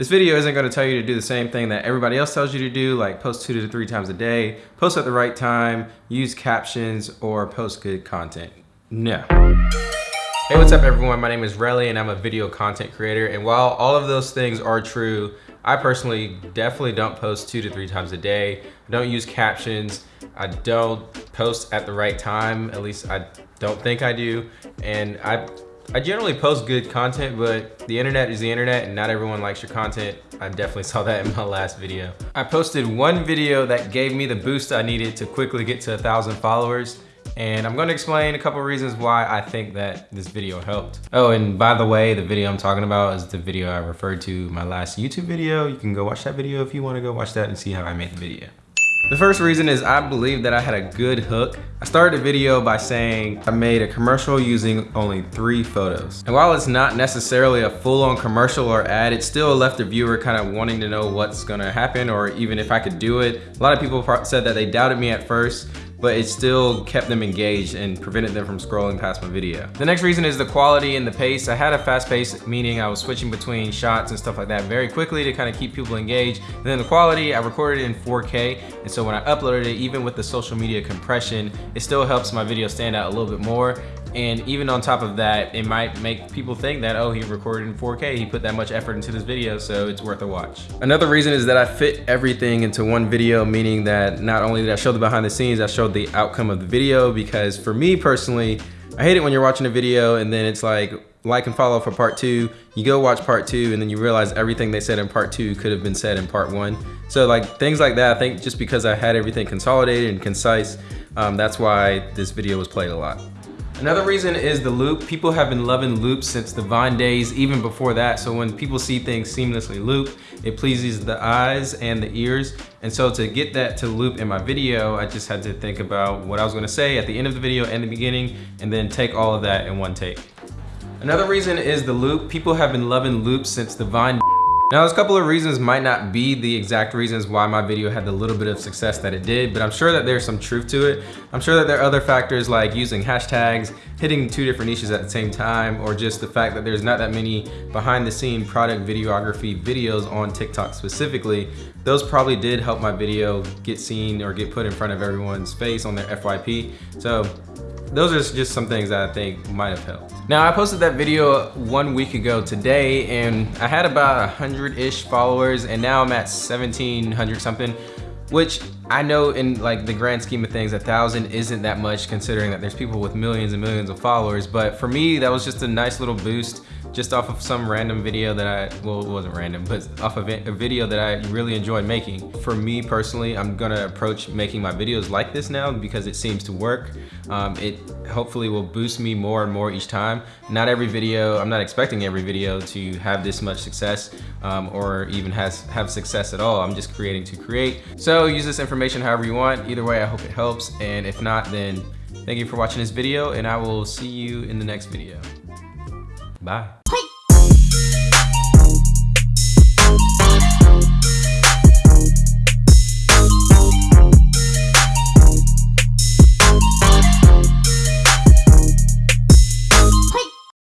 This video isn't gonna tell you to do the same thing that everybody else tells you to do, like post two to three times a day, post at the right time, use captions, or post good content. No. Hey, what's up everyone? My name is Relly and I'm a video content creator. And while all of those things are true, I personally definitely don't post two to three times a day. I don't use captions. I don't post at the right time. At least I don't think I do. And I I generally post good content, but the internet is the internet and not everyone likes your content. I definitely saw that in my last video. I posted one video that gave me the boost I needed to quickly get to a thousand followers. And I'm gonna explain a couple reasons why I think that this video helped. Oh, and by the way, the video I'm talking about is the video I referred to my last YouTube video. You can go watch that video if you wanna go watch that and see how I made the video. The first reason is I believe that I had a good hook. I started the video by saying I made a commercial using only three photos. And while it's not necessarily a full-on commercial or ad, it still left the viewer kind of wanting to know what's gonna happen or even if I could do it. A lot of people said that they doubted me at first, but it still kept them engaged and prevented them from scrolling past my video. The next reason is the quality and the pace. I had a fast pace, meaning I was switching between shots and stuff like that very quickly to kind of keep people engaged. And then the quality, I recorded it in 4K, and so when I uploaded it, even with the social media compression, it still helps my video stand out a little bit more. And even on top of that, it might make people think that, oh, he recorded in 4K, he put that much effort into this video, so it's worth a watch. Another reason is that I fit everything into one video, meaning that not only did I show the behind the scenes, I showed the outcome of the video, because for me personally, I hate it when you're watching a video and then it's like, like and follow for part two, you go watch part two and then you realize everything they said in part two could have been said in part one. So like things like that, I think just because I had everything consolidated and concise, um, that's why this video was played a lot. Another reason is the loop. People have been loving loops since the Vine days, even before that. So when people see things seamlessly loop, it pleases the eyes and the ears. And so to get that to loop in my video, I just had to think about what I was gonna say at the end of the video and the beginning, and then take all of that in one take. Another reason is the loop. People have been loving loops since the Vine now, there's a couple of reasons might not be the exact reasons why my video had the little bit of success that it did, but I'm sure that there's some truth to it. I'm sure that there are other factors like using hashtags, hitting two different niches at the same time, or just the fact that there's not that many behind the scene product videography videos on TikTok specifically. Those probably did help my video get seen or get put in front of everyone's face on their FYP. So those are just some things that I think might have helped. Now I posted that video one week ago today and I had about a hundred-ish followers and now I'm at 1700 something, which I know in like the grand scheme of things, a thousand isn't that much considering that there's people with millions and millions of followers. But for me, that was just a nice little boost just off of some random video that I, well, it wasn't random, but off of a video that I really enjoyed making. For me personally, I'm gonna approach making my videos like this now because it seems to work. Um, it hopefully will boost me more and more each time. Not every video, I'm not expecting every video to have this much success um, or even has have success at all. I'm just creating to create. So use this information however you want. Either way, I hope it helps. And if not, then thank you for watching this video and I will see you in the next video. Bye.